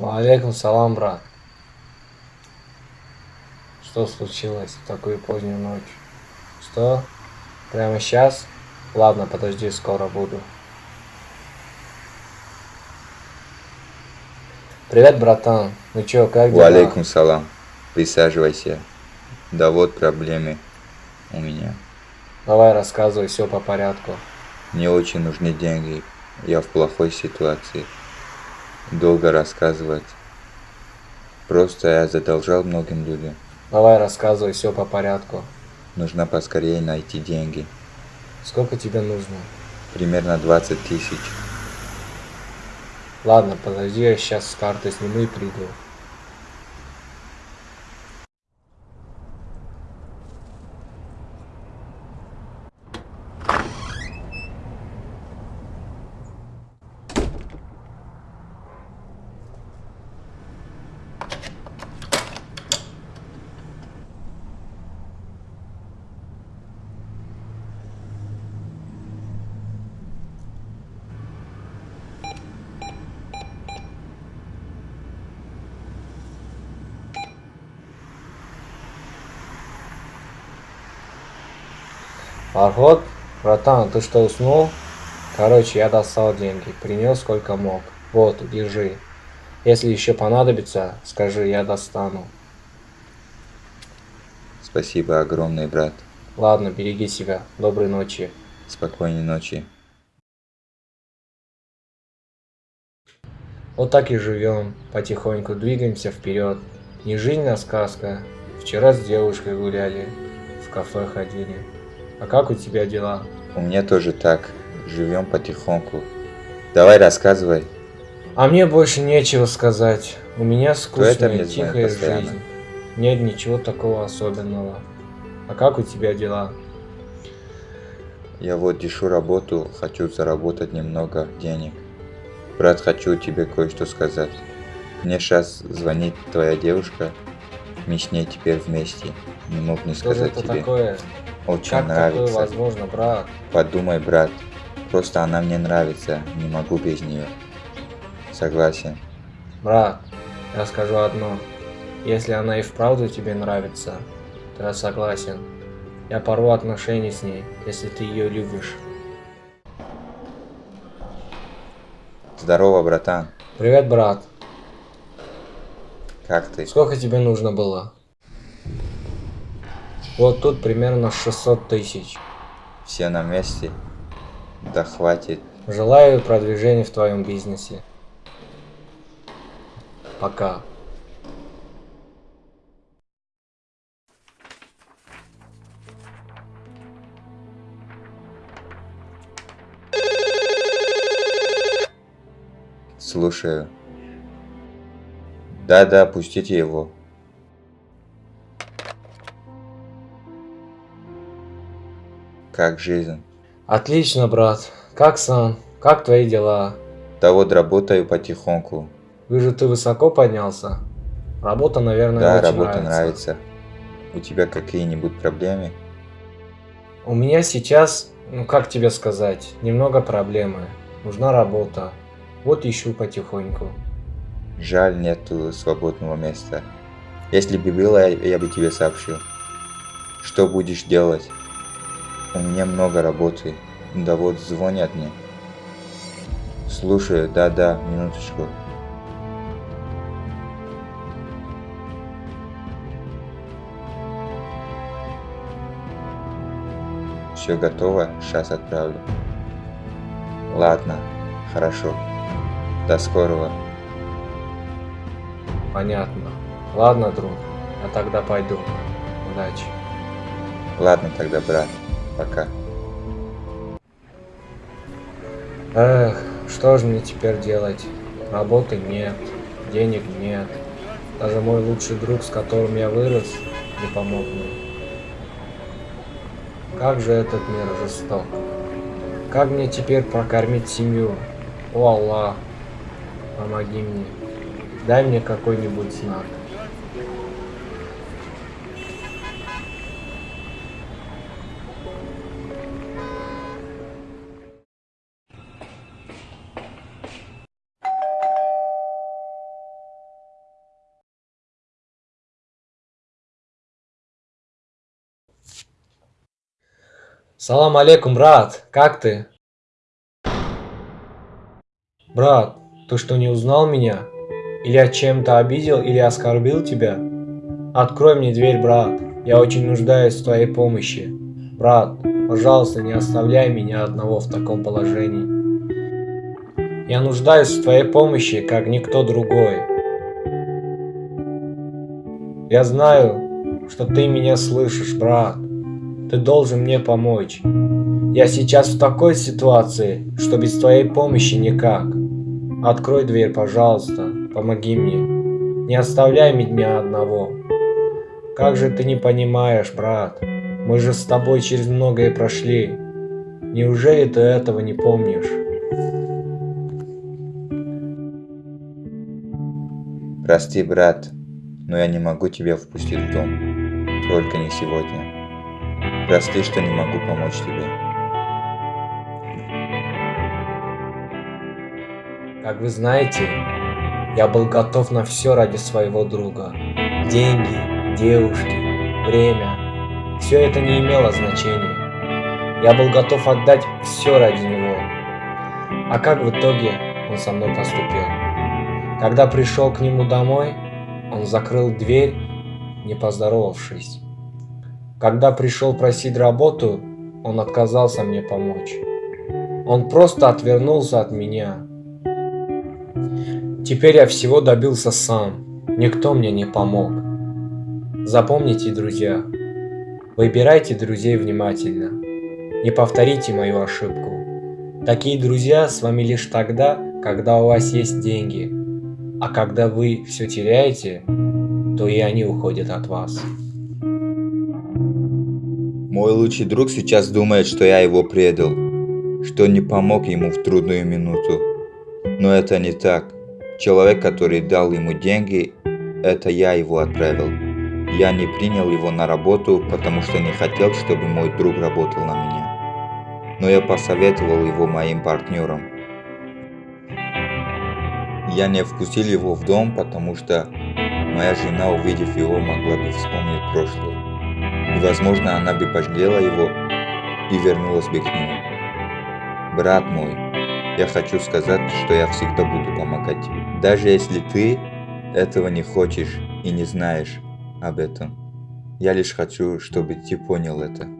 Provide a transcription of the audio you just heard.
Алейкум салам, брат. Что случилось в такую позднюю ночь? Что? Прямо сейчас? Ладно, подожди, скоро буду. Привет, братан. Ну чё, как дела? Алейкум салам. Присаживайся. Да вот проблемы у меня. Давай рассказывай все по порядку. Мне очень нужны деньги. Я в плохой ситуации. Долго рассказывать. Просто я задолжал многим людям. Давай рассказывай все по порядку. Нужно поскорее найти деньги. Сколько тебе нужно? Примерно 20 тысяч. Ладно, подожди, я сейчас с карты сниму и приду. Парход, братан, ты что, уснул? Короче, я достал деньги, принес сколько мог. Вот, держи. Если еще понадобится, скажи, я достану. Спасибо огромный, брат. Ладно, береги себя. Доброй ночи. Спокойной ночи. Вот так и живем, потихоньку двигаемся вперед. Не жизнь, а сказка. Вчера с девушкой гуляли, в кафе ходили. А как у тебя дела? У меня тоже так. Живем потихоньку. Давай рассказывай. А мне больше нечего сказать. У меня скучная, тихая жизнь. Нет ничего такого особенного. А как у тебя дела? Я вот дешу работу, хочу заработать немного денег. Брат, хочу тебе кое-что сказать. Мне сейчас звонит твоя девушка. Мы с ней теперь вместе. Не мог не Что сказать же это тебе. такое? Очень Как нравится. такое возможно, брат? Подумай, брат. Просто она мне нравится. Не могу без нее. Согласен. Брат, я скажу одно. Если она и вправду тебе нравится, то я согласен. Я порву отношения с ней, если ты ее любишь. Здорово, братан. Привет, брат. Как ты? Сколько тебе нужно было? Вот тут примерно 600 тысяч. Все на месте? Да хватит. Желаю продвижения в твоем бизнесе. Пока. Слушаю. Да-да, пустите его. Как жизнь? Отлично, брат. Как сам? Как твои дела? Да вот работаю потихоньку. Вижу, ты высоко поднялся. Работа, наверное, Да, очень работа нравится. нравится. У тебя какие-нибудь проблемы? У меня сейчас, ну как тебе сказать, немного проблемы. Нужна работа. Вот ищу потихоньку. Жаль, нету свободного места. Если бы было, я я бы тебе сообщил. Что будешь делать? У меня много работы. Да вот звонят мне. Слушаю, да-да, минуточку. Все готово, сейчас отправлю. Ладно, хорошо. До скорого. Понятно. Ладно, друг. Я тогда пойду. Удачи. Ладно тогда, брат. Пока. Эх, что же мне теперь делать? Работы нет, денег нет. Даже мой лучший друг, с которым я вырос, не помог мне. Как же этот мир жесток. Как мне теперь прокормить семью? О Аллах, помоги мне. Дай мне какой-нибудь знак. Салам алейкум, брат. Как ты? Брат, ты что, не узнал меня? Или я чем-то обидел или оскорбил тебя? Открой мне дверь, брат. Я очень нуждаюсь в твоей помощи. Брат, пожалуйста, не оставляй меня одного в таком положении. Я нуждаюсь в твоей помощи, как никто другой. Я знаю, что ты меня слышишь, брат. Ты должен мне помочь. Я сейчас в такой ситуации, что без твоей помощи никак. Открой дверь, пожалуйста. Помоги мне. Не оставляй меня одного. Как же ты не понимаешь, брат? Мы же с тобой через многое прошли. Неужели ты этого не помнишь? Прости, брат, но я не могу тебя впустить в дом. Только не сегодня. Прости, что не могу помочь тебе. Как вы знаете, я был готов на все ради своего друга. Деньги, девушки, время. Все это не имело значения. Я был готов отдать все ради него. А как в итоге он со мной поступил? Когда пришел к нему домой, он закрыл дверь, не поздоровавшись. Когда пришел просить работу, он отказался мне помочь. Он просто отвернулся от меня. Теперь я всего добился сам. Никто мне не помог. Запомните, друзья, выбирайте друзей внимательно. Не повторите мою ошибку. Такие друзья с вами лишь тогда, когда у вас есть деньги – а когда вы все теряете, то и они уходят от вас. Мой лучший друг сейчас думает, что я его предал, что не помог ему в трудную минуту. Но это не так. Человек, который дал ему деньги, это я его отправил. Я не принял его на работу, потому что не хотел, чтобы мой друг работал на меня. Но я посоветовал его моим партнерам. Я не впустил его в дом, потому что моя жена, увидев его, могла бы вспомнить прошлое. И, возможно, она бы пожалела его и вернулась бы к нему. Брат мой, я хочу сказать, что я всегда буду помогать тебе. Даже если ты этого не хочешь и не знаешь об этом. Я лишь хочу, чтобы ты понял это.